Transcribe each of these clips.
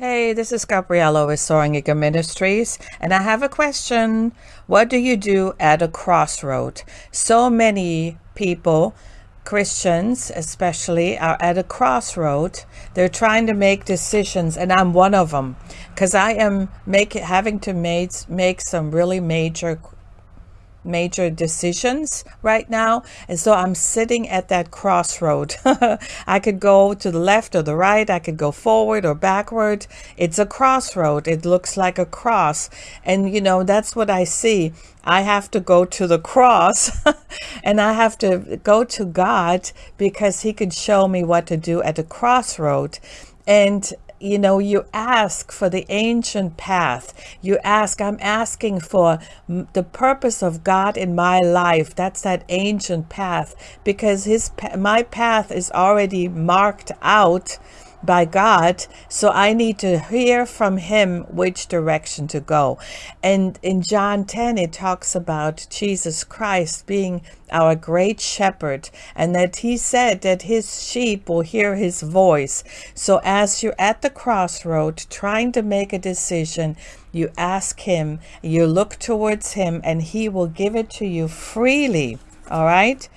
Hey, this is Gabriella with Soaring Eagle Ministries, and I have a question. What do you do at a crossroad? So many people, Christians especially, are at a crossroad. They're trying to make decisions, and I'm one of them, because I am make, having to make, make some really major major decisions right now. And so I'm sitting at that crossroad. I could go to the left or the right. I could go forward or backward. It's a crossroad. It looks like a cross. And you know that's what I see. I have to go to the cross and I have to go to God because he could show me what to do at the crossroad. And you know, you ask for the ancient path. You ask, I'm asking for the purpose of God in my life. That's that ancient path because his my path is already marked out by God. So I need to hear from him which direction to go. And in John 10, it talks about Jesus Christ being our great shepherd and that he said that his sheep will hear his voice. So as you're at the crossroad trying to make a decision, you ask him, you look towards him and he will give it to you freely. All right.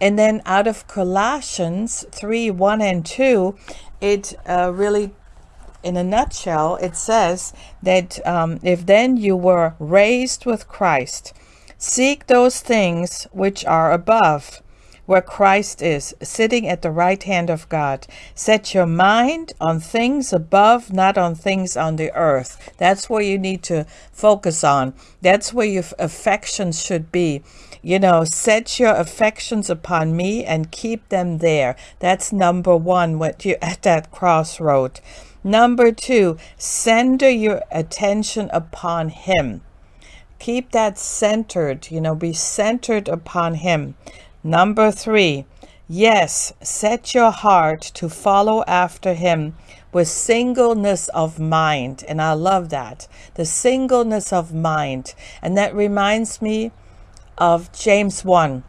And then out of Colossians 3, 1 and 2, it uh, really, in a nutshell, it says that um, if then you were raised with Christ, seek those things which are above, where Christ is, sitting at the right hand of God. Set your mind on things above, not on things on the earth. That's where you need to focus on. That's where your affections should be. You know, set your affections upon me and keep them there. That's number one when you at that crossroad. Number two, center your attention upon him. Keep that centered, you know, be centered upon him. Number three, yes, set your heart to follow after him with singleness of mind. And I love that, the singleness of mind. And that reminds me of James 1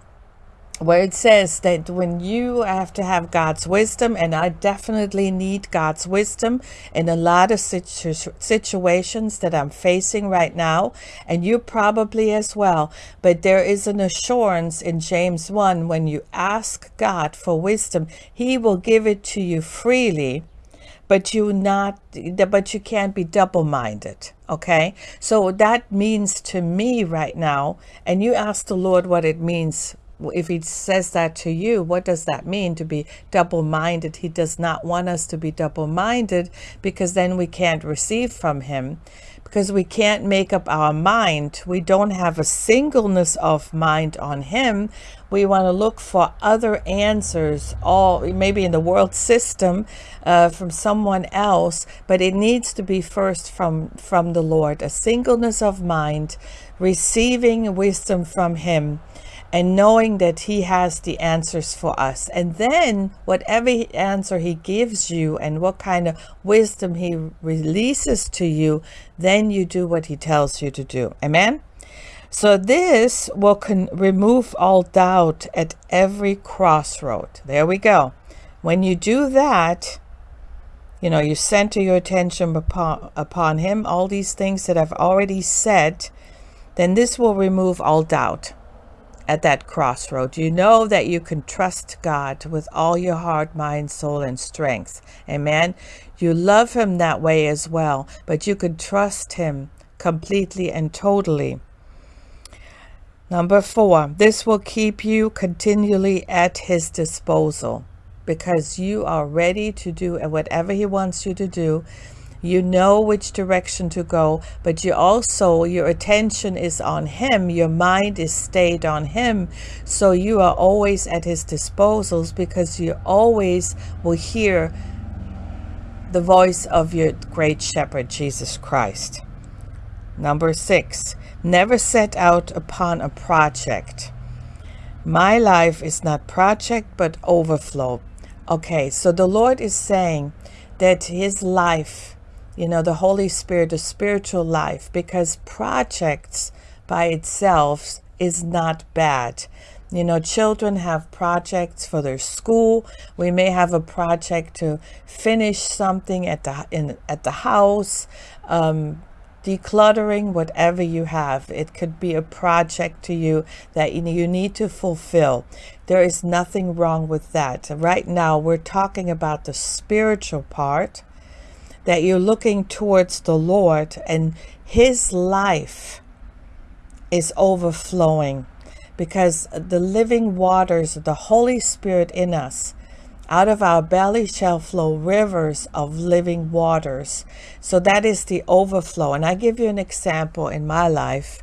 where it says that when you have to have God's wisdom, and I definitely need God's wisdom in a lot of situ situations that I'm facing right now, and you probably as well. But there is an assurance in James 1 when you ask God for wisdom, He will give it to you freely but you not but you can't be double-minded okay so that means to me right now and you ask the lord what it means if he says that to you, what does that mean to be double-minded? He does not want us to be double-minded because then we can't receive from him because we can't make up our mind. We don't have a singleness of mind on him. We want to look for other answers, all maybe in the world system uh, from someone else, but it needs to be first from, from the Lord, a singleness of mind, receiving wisdom from him and knowing that he has the answers for us. And then whatever answer he gives you and what kind of wisdom he releases to you, then you do what he tells you to do. Amen? So this will can remove all doubt at every crossroad. There we go. When you do that, you know, you center your attention upon, upon him, all these things that I've already said, then this will remove all doubt at that crossroad. You know that you can trust God with all your heart, mind, soul, and strength. Amen. You love him that way as well, but you can trust him completely and totally. Number four, this will keep you continually at his disposal because you are ready to do whatever he wants you to do you know which direction to go but you also your attention is on him. Your mind is stayed on him. So you are always at his disposals because you always will hear the voice of your great shepherd Jesus Christ. Number six never set out upon a project. My life is not project but overflow. Okay so the Lord is saying that his life you know, the Holy Spirit, the spiritual life, because projects by itself is not bad. You know, children have projects for their school. We may have a project to finish something at the in at the house. Um, decluttering whatever you have it could be a project to you that you need to fulfill there is nothing wrong with that right now we're talking about the spiritual part that you're looking towards the lord and his life is overflowing because the living waters of the holy spirit in us out of our belly shall flow rivers of living waters. So that is the overflow. And I give you an example in my life.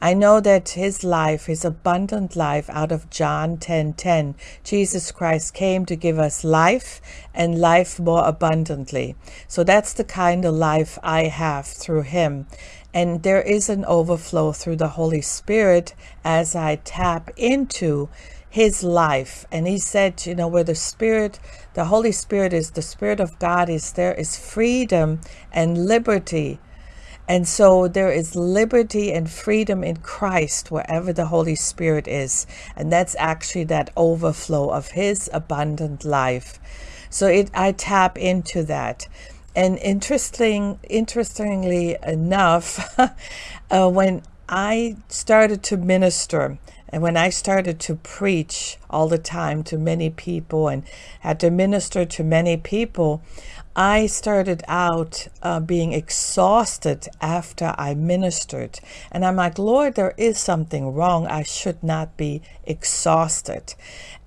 I know that his life, his abundant life out of John 10 10, Jesus Christ came to give us life and life more abundantly. So that's the kind of life I have through him. And there is an overflow through the Holy Spirit as I tap into his life. And he said, you know, where the Spirit, the Holy Spirit is, the Spirit of God is, there is freedom and liberty. And so there is liberty and freedom in Christ wherever the Holy Spirit is. And that's actually that overflow of his abundant life. So it, I tap into that. And interesting, interestingly enough, uh, when I started to minister, and when I started to preach all the time to many people and had to minister to many people, I started out uh, being exhausted after I ministered. And I'm like, Lord, there is something wrong. I should not be exhausted.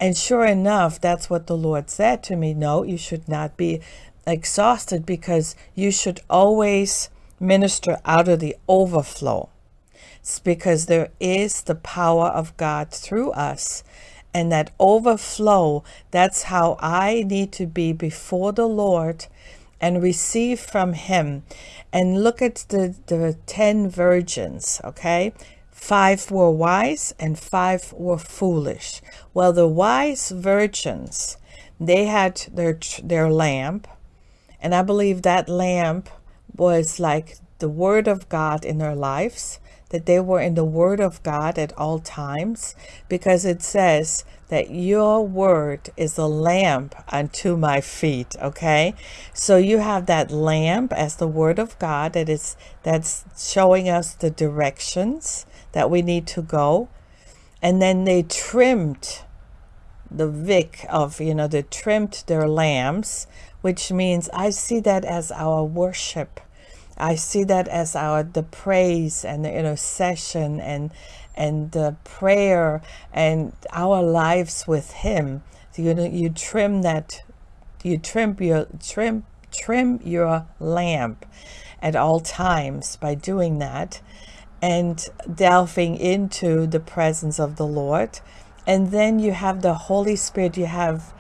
And sure enough, that's what the Lord said to me. No, you should not be exhausted because you should always minister out of the overflow. It's because there is the power of God through us. And that overflow, that's how I need to be before the Lord and receive from Him. And look at the, the 10 virgins, okay? Five were wise and five were foolish. Well, the wise virgins, they had their, their lamp. And I believe that lamp was like the word of God in their lives that they were in the Word of God at all times, because it says that your word is a lamp unto my feet. Okay, so you have that lamp as the Word of God that is that's showing us the directions that we need to go, and then they trimmed the wick of you know they trimmed their lamps, which means I see that as our worship I see that as our the praise and the intercession and and the prayer and our lives with Him. You know, you trim that, you trim your trim trim your lamp at all times by doing that and delving into the presence of the Lord. And then you have the Holy Spirit. You have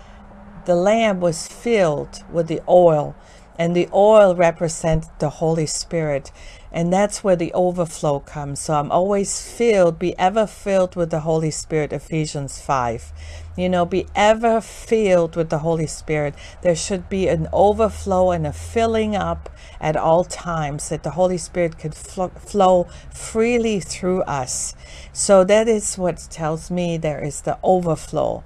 the lamp was filled with the oil and the oil represents the Holy Spirit. And that's where the overflow comes. So I'm always filled, be ever filled with the Holy Spirit, Ephesians 5. You know, be ever filled with the Holy Spirit. There should be an overflow and a filling up at all times that the Holy Spirit could fl flow freely through us. So that is what tells me there is the overflow.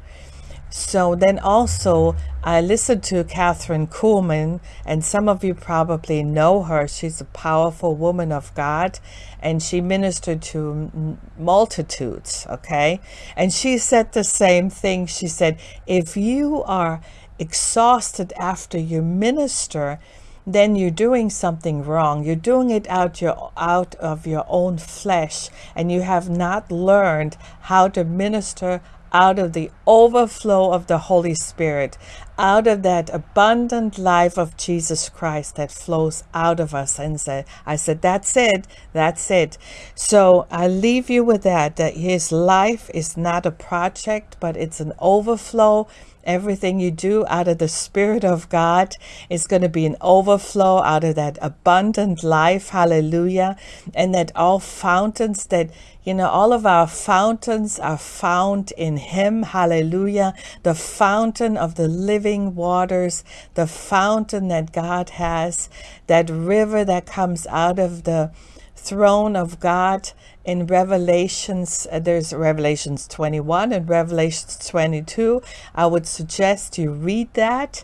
So then also, I listened to Kathryn Kuhlman, and some of you probably know her. She's a powerful woman of God, and she ministered to multitudes, okay? And she said the same thing. She said, if you are exhausted after you minister, then you're doing something wrong. You're doing it out your out of your own flesh, and you have not learned how to minister out of the overflow of the Holy Spirit, out of that abundant life of Jesus Christ that flows out of us. And said, I said, that's it. That's it. So I leave you with that, that his life is not a project, but it's an overflow Everything you do out of the Spirit of God is going to be an overflow out of that abundant life. Hallelujah. And that all fountains that, you know, all of our fountains are found in Him. Hallelujah. The fountain of the living waters, the fountain that God has, that river that comes out of the throne of God in Revelations. Uh, there's Revelations 21 and Revelations 22. I would suggest you read that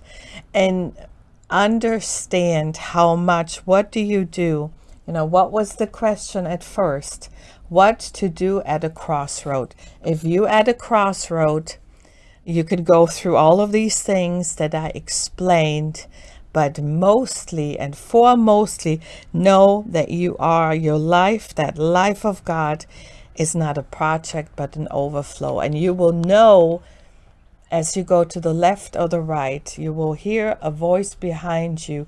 and understand how much. What do you do? You know, what was the question at first? What to do at a crossroad? If you at a crossroad, you could go through all of these things that I explained but mostly and foremostly know that you are your life, that life of God is not a project but an overflow. And you will know as you go to the left or the right, you will hear a voice behind you